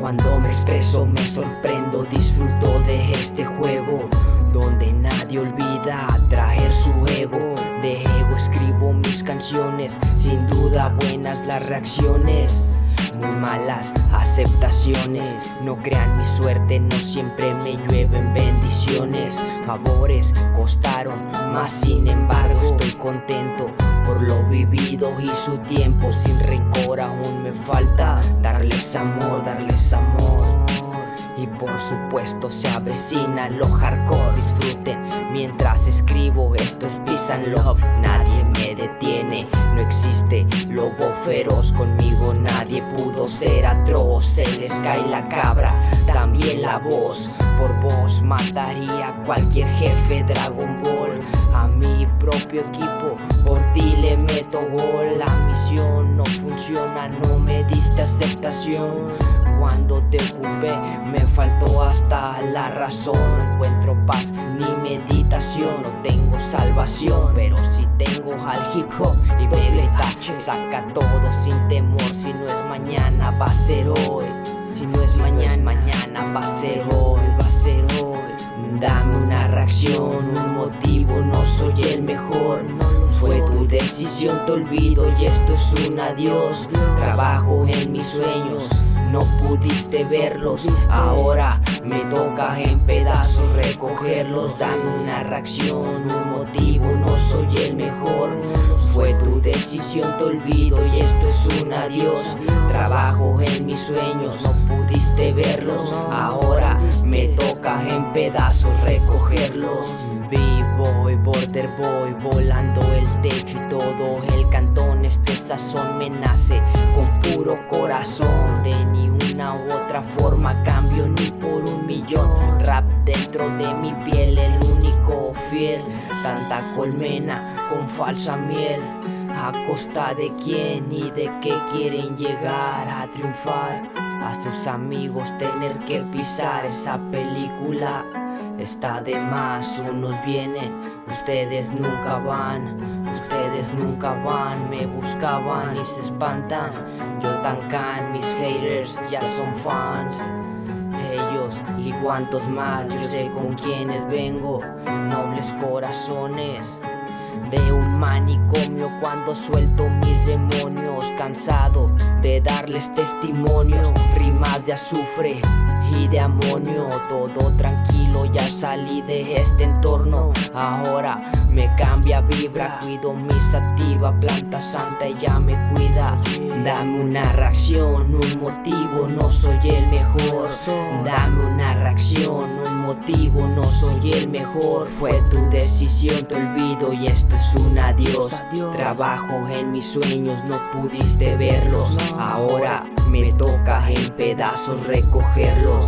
Cuando me expreso me sorprendo, disfruto de este juego Donde nadie olvida traer su ego. De ego escribo mis canciones, sin duda buenas las reacciones muy malas aceptaciones. No crean mi suerte, no siempre me llueven bendiciones. Favores costaron, más sin embargo estoy sin rencor aún me falta Darles amor, darles amor. Y por supuesto se avecina lo hardcore Disfruten. Mientras escribo Esto es peace and love Nadie me detiene No existe lobo feroz. Conmigo nadie pudo ser atroz. Se les cae la cabra También la voz. Por vos mataría cualquier jefe Dragon Ball. A mi propio equipo me diste aceptación. Cuando te ocupé me faltó hasta la razón. No encuentro paz ni meditación No tengo salvación. Pero si tengo al hip hop y me grita Saca todo sin temor. Si no es mañana va a ser hoy. Si no es mañana, mañana va a ser hoy. Va a ser hoy. Dame una reacción, un motivo No soy decisión, te olvido y esto es un adiós. Trabajo en mis sueños no pudiste verlos. Ahora me toca en pedazos recogerlos. Dame una reacción, un motivo, no soy el mejor decisión, te olvido y esto es un adiós. Trabajo en mis sueños, no pudiste verlos. Ahora me toca en pedazos recogerlos. B-boy, border boy, volando el techo y todo el cantón. Este sazón me nace con puro corazón. De ni una u otra forma cambio ni por un millón. Rap dentro de mi piel, el único fiel. Tanta colmena con falsa miel a costa de quién y de qué quieren llegar a triunfar A sus amigos tener que pisar esa película. Está de más, unos vienen, ustedes nunca van Ustedes nunca van, me buscaban y se espantan. Yo tan can, mis haters ya son fans. Ellos y cuantos más, yo sé con quienes vengo Nobles corazones de un manicomio cuando suelto mis demonios Cansado de darles testimonios Rimas de azufre y de amonio Todo tranquilo, ya salí de este entorno Ahora me cambia vibra Cuido mi sativa, planta santa ella me cuida Dame una reacción, un motivo, no soy el mejor Dame una reacción, un motivo, no soy el mejor. Fue tu decisión, te olvido y esto es un adiós. Trabajo en mis sueños, no pudiste verlos. Ahora me toca en pedazos recogerlos